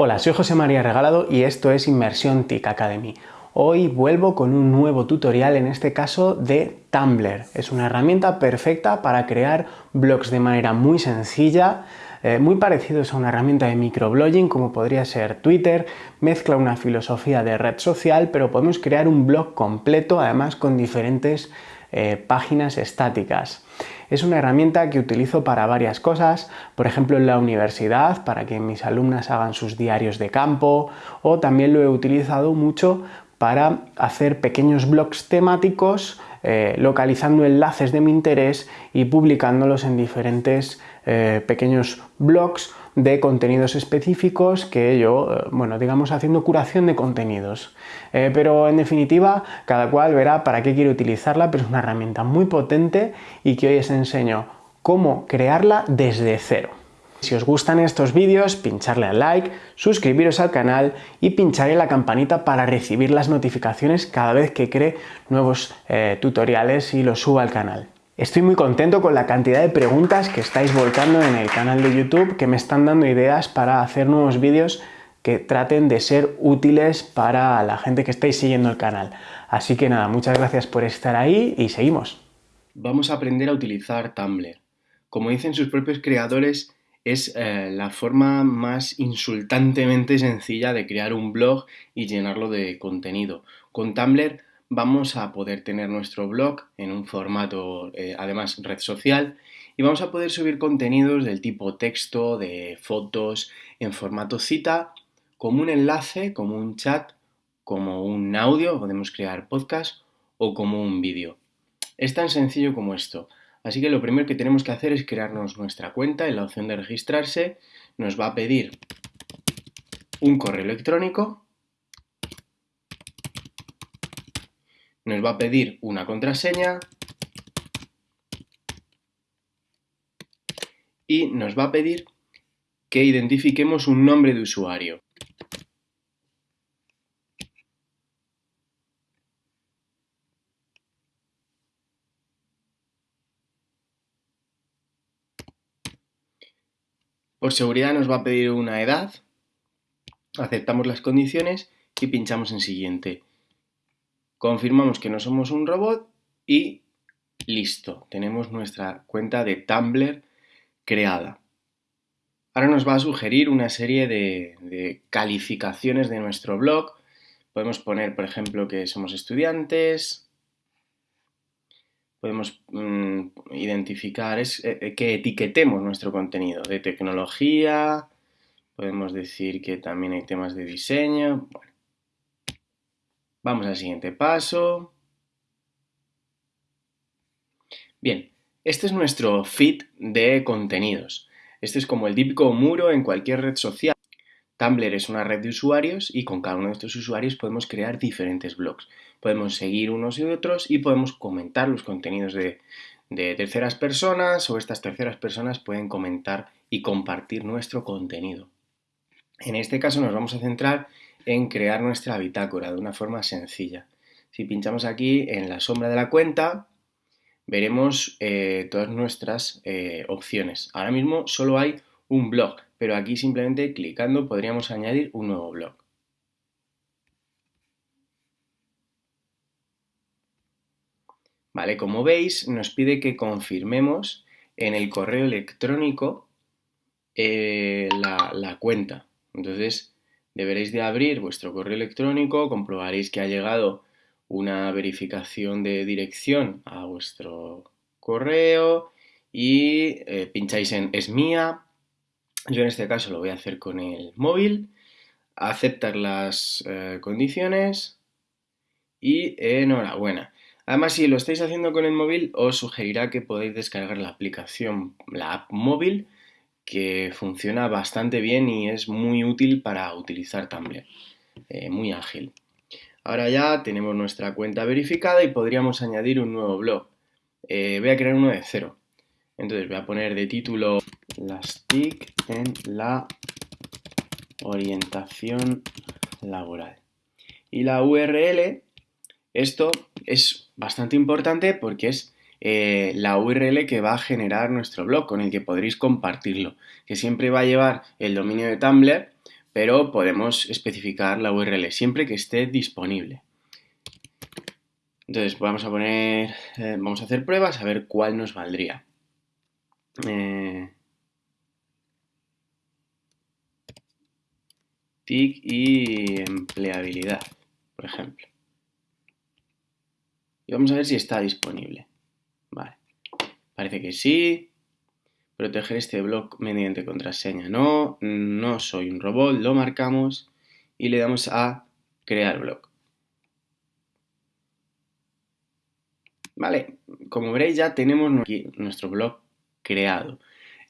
Hola, soy José María Regalado y esto es Inmersión TIC Academy. Hoy vuelvo con un nuevo tutorial, en este caso de Tumblr. Es una herramienta perfecta para crear blogs de manera muy sencilla, eh, muy parecidos a una herramienta de microblogging como podría ser Twitter, mezcla una filosofía de red social, pero podemos crear un blog completo, además con diferentes eh, páginas estáticas. Es una herramienta que utilizo para varias cosas, por ejemplo en la universidad, para que mis alumnas hagan sus diarios de campo, o también lo he utilizado mucho para hacer pequeños blogs temáticos eh, localizando enlaces de mi interés y publicándolos en diferentes eh, pequeños blogs de contenidos específicos que yo, eh, bueno, digamos haciendo curación de contenidos. pero en definitiva, cada cual verá para qué quiere utilizarla, pero es una herramienta muy potente y que hoy os enseño cómo crearla desde cero. Si os gustan estos vídeos, pincharle al like, suscribiros al canal y pincharle la campanita para recibir las notificaciones cada vez que cree nuevos eh, tutoriales y los suba al canal. Estoy muy contento con la cantidad de preguntas que estáis volcando en el canal de YouTube que me están dando ideas para hacer nuevos vídeos que traten de ser útiles para la gente que estáis siguiendo el canal. Así que nada, muchas gracias por estar ahí y seguimos. Vamos a aprender a utilizar Tumblr. Como dicen sus propios creadores, es eh, la forma más insultantemente sencilla de crear un blog y llenarlo de contenido. Con Tumblr vamos a poder tener nuestro blog en un formato, eh, además, red social, y vamos a poder subir contenidos del tipo texto, de fotos, en formato cita, como un enlace, como un chat, como un audio, podemos crear podcast, o como un vídeo. Es tan sencillo como esto. Así que lo primero que tenemos que hacer es crearnos nuestra cuenta en la opción de registrarse. Nos va a pedir un correo electrónico. Nos va a pedir una contraseña. Y nos va a pedir que identifiquemos un nombre de usuario. Por seguridad nos va a pedir una edad, aceptamos las condiciones y pinchamos en siguiente. Confirmamos que no somos un robot y listo, tenemos nuestra cuenta de Tumblr creada. Ahora nos va a sugerir una serie de, calificaciones de nuestro blog. Podemos poner, por ejemplo, que somos estudiantes, podemos mm, identificar es eh, eh, que etiquetemos nuestro contenido de tecnología, podemos decir que también hay temas de diseño. Vamos al siguiente paso. Bien, este es nuestro feed de contenidos. Este es como el típico muro en cualquier red social. Tumblr es una red de usuarios y con cada uno de estos usuarios podemos crear diferentes blogs. Podemos seguir unos y otros y podemos comentar los contenidos de, terceras personas o estas terceras personas pueden comentar y compartir nuestro contenido. En este caso nos vamos a centrar en crear nuestra bitácora de una forma sencilla. Si pinchamos aquí en la sombra de la cuenta, veremos eh, todas nuestras eh, opciones. Ahora mismo solo hay un blog, pero aquí simplemente clicando podríamos añadir un nuevo blog. Vale, como veis nos pide que confirmemos en el correo electrónico eh, la, la cuenta. Entonces deberéis de abrir vuestro correo electrónico, comprobaréis que ha llegado una verificación de dirección a vuestro correo y eh, pincháis en es mía yo en este caso lo voy a hacer con el móvil, aceptar las eh, condiciones y enhorabuena. Además, si lo estáis haciendo con el móvil, os sugerirá que podéis descargar la aplicación, la app móvil, que funciona bastante bien y es muy útil para utilizar Tumblr, eh, muy ágil. Ahora ya tenemos nuestra cuenta verificada y podríamos añadir un nuevo blog. Eh, voy a crear uno de cero. Entonces voy a poner de título las TIC en la orientación laboral. Y la URL, esto es bastante importante porque es eh, la URL que va a generar nuestro blog, con el que podréis compartirlo, que siempre va a llevar el dominio de Tumblr, pero podemos especificar la URL siempre que esté disponible. Entonces vamos a poner, eh, vamos a hacer pruebas a ver cuál nos valdría. Eh, TIC y empleabilidad, por ejemplo. Y vamos a ver si está disponible. Parece que sí. Proteger este blog mediante contraseña. No, no soy un robot. Lo marcamos y le damos a crear blog. Vale, como veréis ya tenemos aquí nuestro blog creado.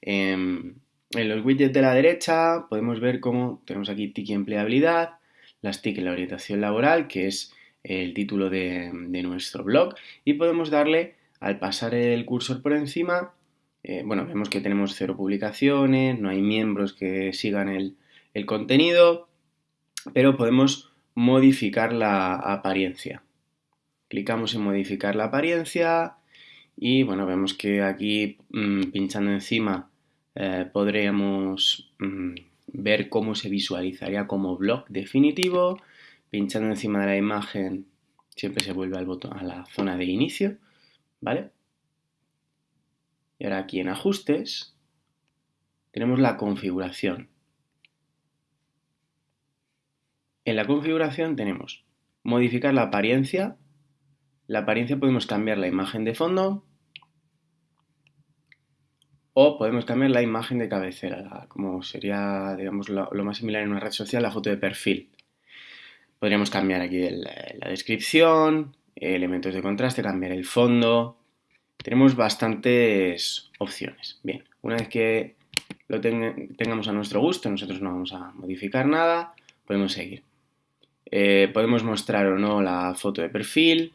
Em, en los widgets de la derecha podemos ver cómo tenemos aquí TIC y empleabilidad, las TIC la orientación laboral, que es el título de, nuestro blog, y podemos darle, al pasar el cursor por encima, eh, bueno, vemos que tenemos cero publicaciones, no hay miembros que sigan el, contenido, pero podemos modificar la apariencia. Clicamos en modificar la apariencia y bueno, vemos que aquí mm, pinchando encima eh, podríamos mm, ver cómo se visualizaría como blog definitivo. Pinchando encima de la imagen siempre se vuelve al botón, a la zona de inicio, ¿vale? Y ahora aquí en ajustes tenemos la configuración. En la configuración tenemos modificar la apariencia la apariencia podemos cambiar la imagen de fondo o podemos cambiar la imagen de cabecera, como sería digamos, lo, más similar en una red social, la foto de perfil. Podríamos cambiar aquí la descripción, elementos de contraste, cambiar el fondo. Tenemos bastantes opciones. Bien, una vez que lo tengamos a nuestro gusto, nosotros no vamos a modificar nada, podemos seguir. Eh, podemos mostrar o no la foto de perfil,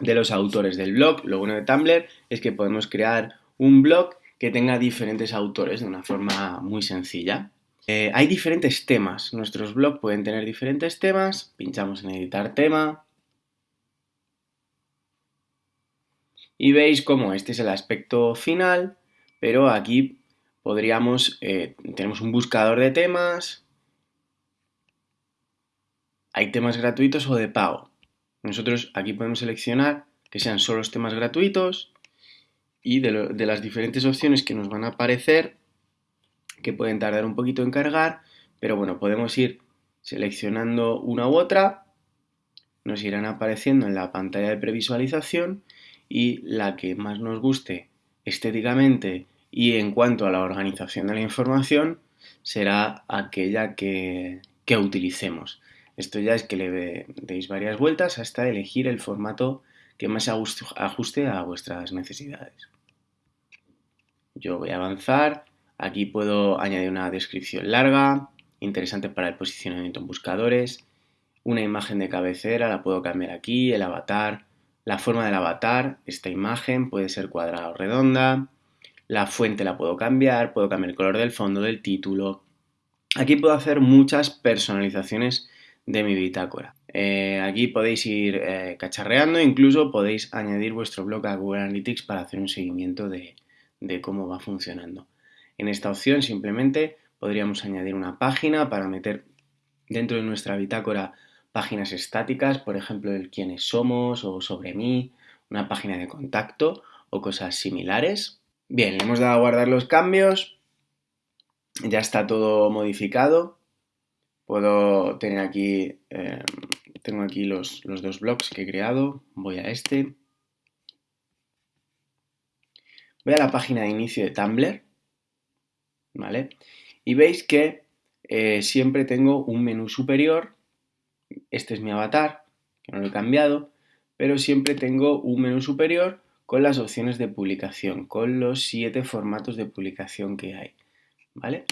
de los autores del blog. Lo bueno de Tumblr es que podemos crear un blog que tenga diferentes autores de una forma muy sencilla. Eh, hay diferentes temas. Nuestros blogs pueden tener diferentes temas. Pinchamos en editar tema. Y veis cómo este es el aspecto final, pero aquí podríamos, eh, tenemos un buscador de temas. Hay temas gratuitos o de pago. Nosotros aquí podemos seleccionar que sean solo los temas gratuitos y de, las diferentes opciones que nos van a aparecer, que pueden tardar un poquito en cargar, pero bueno, podemos ir seleccionando una u otra, nos irán apareciendo en la pantalla de previsualización y la que más nos guste estéticamente y en cuanto a la organización de la información será aquella que utilicemos. Esto ya es que le deis varias vueltas hasta elegir el formato que más ajuste a vuestras necesidades. Yo voy a avanzar. Aquí puedo añadir una descripción larga, interesante para el posicionamiento en buscadores. Una imagen de cabecera la puedo cambiar aquí, el avatar, la forma del avatar, esta imagen puede ser cuadrada o redonda. La fuente la puedo cambiar, puedo cambiar el color del fondo, del título. Aquí puedo hacer muchas personalizaciones de mi bitácora. Eh, aquí podéis ir eh, cacharreando, incluso podéis añadir vuestro blog a Google Analytics para hacer un seguimiento de, cómo va funcionando. En esta opción simplemente podríamos añadir una página para meter dentro de nuestra bitácora páginas estáticas, por ejemplo, el quiénes somos o sobre mí, una página de contacto o cosas similares. Bien, le hemos dado a guardar los cambios, ya está todo modificado Puedo tener aquí, em, tengo aquí los, dos blogs que he creado, voy a este. Voy a la página de inicio de Tumblr, ¿vale? Y veis que eh, siempre tengo un menú superior, este es mi avatar, que no lo he cambiado, pero siempre tengo un menú superior con las opciones de publicación, con los siete formatos de publicación que hay, ¿vale?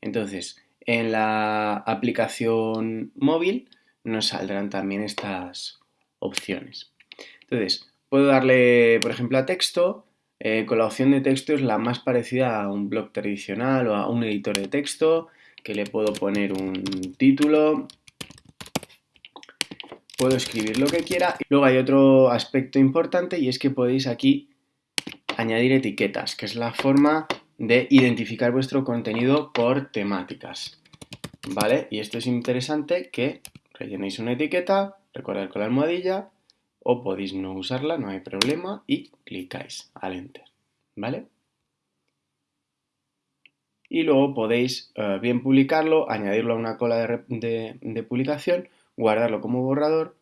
Entonces, en la aplicación móvil nos saldrán también estas opciones. Entonces, puedo darle, por ejemplo, a texto. Eh, con la opción de texto es la más parecida a un blog tradicional o a un editor de texto, que le puedo poner un título, puedo escribir lo que quiera. Luego hay otro aspecto importante y es que podéis aquí añadir etiquetas, que es la forma de identificar vuestro contenido por temáticas. ¿vale? Y esto es interesante que rellenéis una etiqueta, recordad con la almohadilla, o podéis no usarla, no hay problema, y clicáis al Enter, ¿vale? Y luego podéis eh, bien publicarlo, añadirlo a una cola de publicación, guardarlo como borrador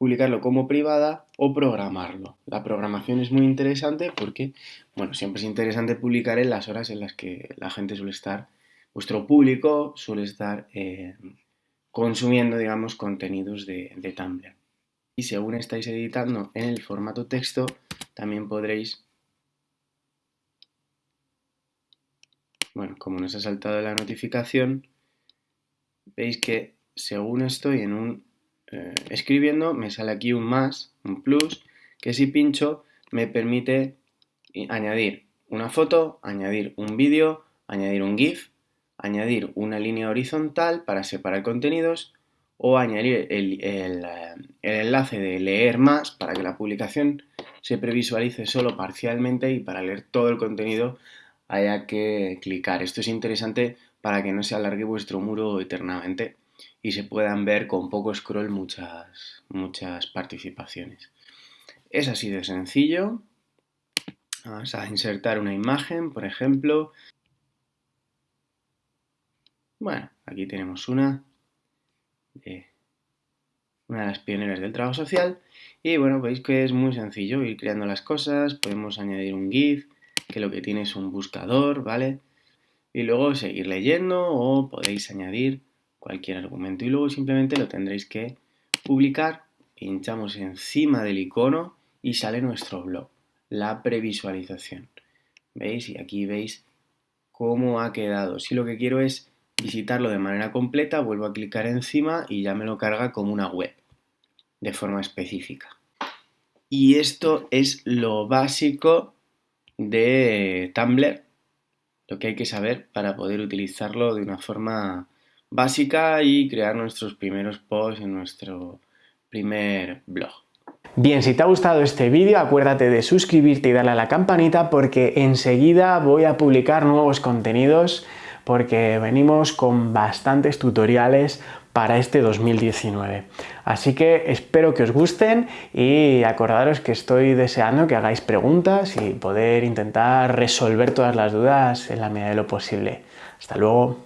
publicarlo como privada o programarlo. La programación es muy interesante porque, bueno, siempre es interesante publicar en las horas en las que la gente suele estar, vuestro público suele estar eh, consumiendo, digamos, contenidos de, de Tumblr. Y según estáis editando en el formato texto, también podréis bueno, como nos ha saltado la notificación, veis que según estoy en un eh, escribiendo, me sale aquí un más, un plus, que si pincho me permite añadir una foto, añadir un vídeo, añadir un GIF, añadir una línea horizontal para separar contenidos o añadir el, el, enlace de leer más para que la publicación se previsualice solo parcialmente y para leer todo el contenido haya que clicar. Esto es interesante para que no se alargue vuestro muro eternamente y se puedan ver con poco scroll muchas, muchas participaciones. Es así de sencillo. Vamos a insertar una imagen, por ejemplo. Bueno, aquí tenemos una de una de las pioneras del trabajo social. Y bueno, veis que es muy sencillo ir creando las cosas. Podemos añadir un GIF, que lo que tiene es un buscador, ¿vale? Y luego seguir leyendo o podéis añadir cualquier argumento y luego simplemente lo tendréis que publicar, pinchamos encima del icono y sale nuestro blog, la previsualización. ¿Veis? Y aquí veis cómo ha quedado. Si lo que quiero es visitarlo de manera completa, vuelvo a clicar encima y ya me lo carga como una web, de forma específica. Y esto es lo básico de Tumblr, lo que hay que saber para poder utilizarlo de una forma básica y crear nuestros primeros posts en nuestro primer blog. Bien, si te ha gustado este vídeo acuérdate de suscribirte y darle a la campanita porque enseguida voy a publicar nuevos contenidos porque venimos con bastantes tutoriales para este 2019. Así que espero que os gusten y acordaros que estoy deseando que hagáis preguntas y poder intentar resolver todas las dudas en la medida de lo posible. Hasta luego.